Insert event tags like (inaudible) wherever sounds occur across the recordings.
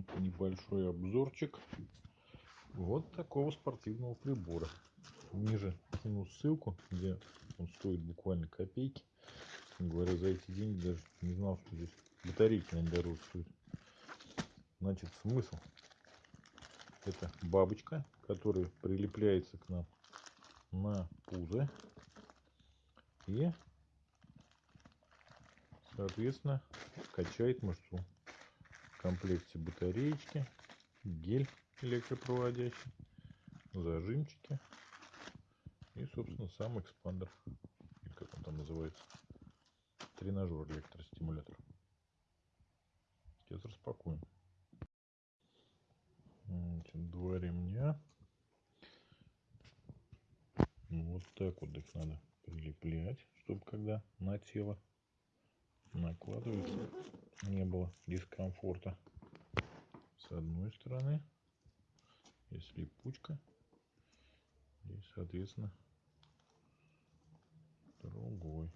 Это небольшой обзорчик вот такого спортивного прибора. Ниже кину ссылку, где он стоит буквально копейки. Говоря, за эти деньги даже не знал, что здесь батарейки, наверное, дороже стоят. Значит, смысл. Это бабочка, которая прилепляется к нам на пузо. И, соответственно, качает мышцу. Комплекте батареечки, гель электропроводящий, зажимчики и, собственно, сам экспандер. Или как он там называется. Тренажер электростимулятор. Сейчас распакуем. Два ремня. Вот так вот их надо прилеплять, чтобы когда на тело накладывается, не было дискомфорта. С одной стороны есть липучка и, соответственно, другой.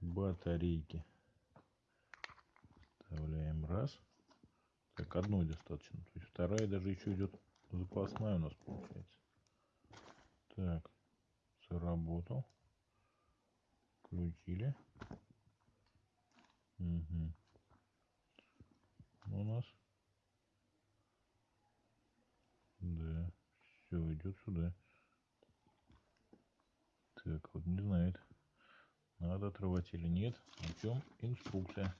Батарейки. Вставляем раз. Так, одной достаточно. То есть вторая даже еще идет запасная у нас получается. Так, заработал. Включили. Угу. У нас. Да, все идет сюда. Так, вот не знает, надо отрывать или нет. О чем инструкция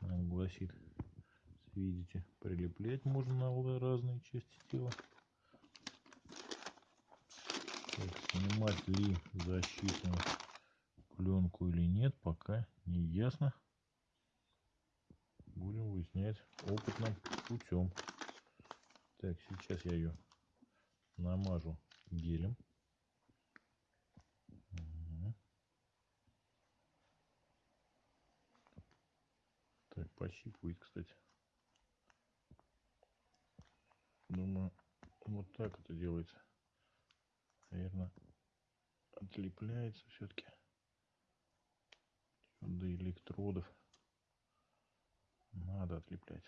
нам гласит. Видите, прилеплять можно на разные части тела. Так, снимать ли защитную пленку или нет, пока не ясно. Будем выяснять опытным путем. Так, сейчас я ее намажу гелем. Так, пощипывает, кстати. Думаю, вот так это делается. Наверное, отлепляется все-таки до электродов. Надо отлеплять.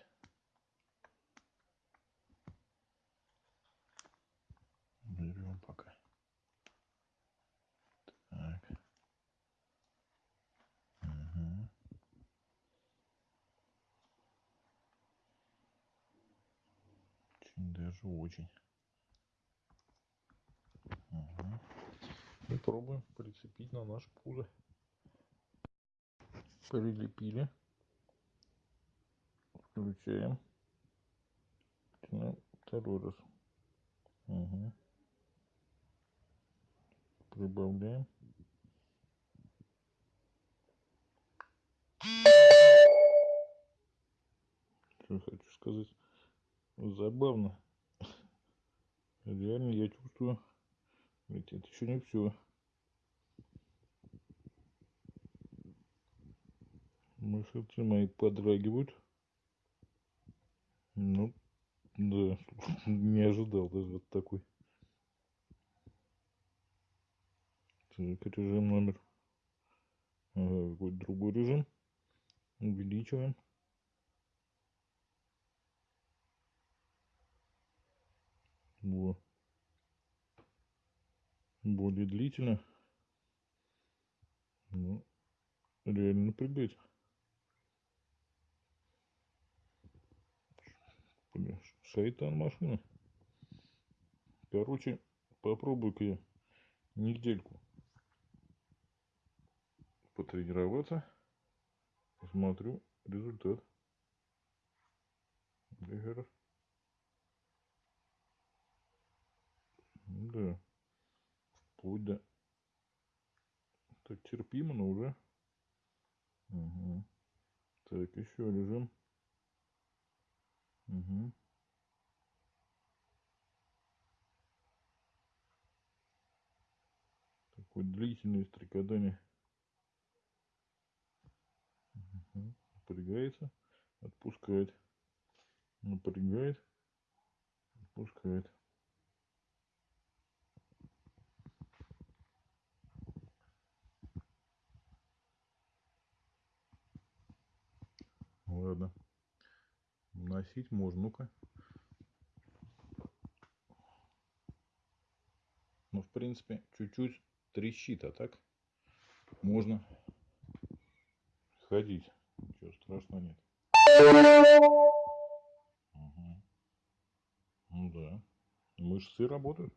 Берем пока. Так. Угу. Очень даже очень. Угу. И пробуем прицепить на наш пузо. Прилепили. Включаем. Начинаем второй раз. Угу. Прибавляем. Что хочу сказать. Забавно. Реально я чувствую. Ведь это еще не все. Мышцы мои подрагивают. Ну, да, (laughs) не ожидал даже вот такой. Так, режим номер. Ага, какой-то другой режим. Увеличиваем. Во. Более длительно. Ну, реально напрягать. Шайтан машина. Короче, попробуй-ка я недельку потренироваться. Посмотрю результат. Да, Да. Вплоть до... Так, терпимо, но уже. Угу. Так, еще режим. Угу. Такое длительное стрекотание. Угу. Напрягается, отпускает. Напрягает, отпускает. Ладно. Носить можно. Ну-ка. Ну, в принципе, чуть-чуть трещит, а так можно ходить. Ничего страшного нет. Угу. Ну да. Мышцы работают.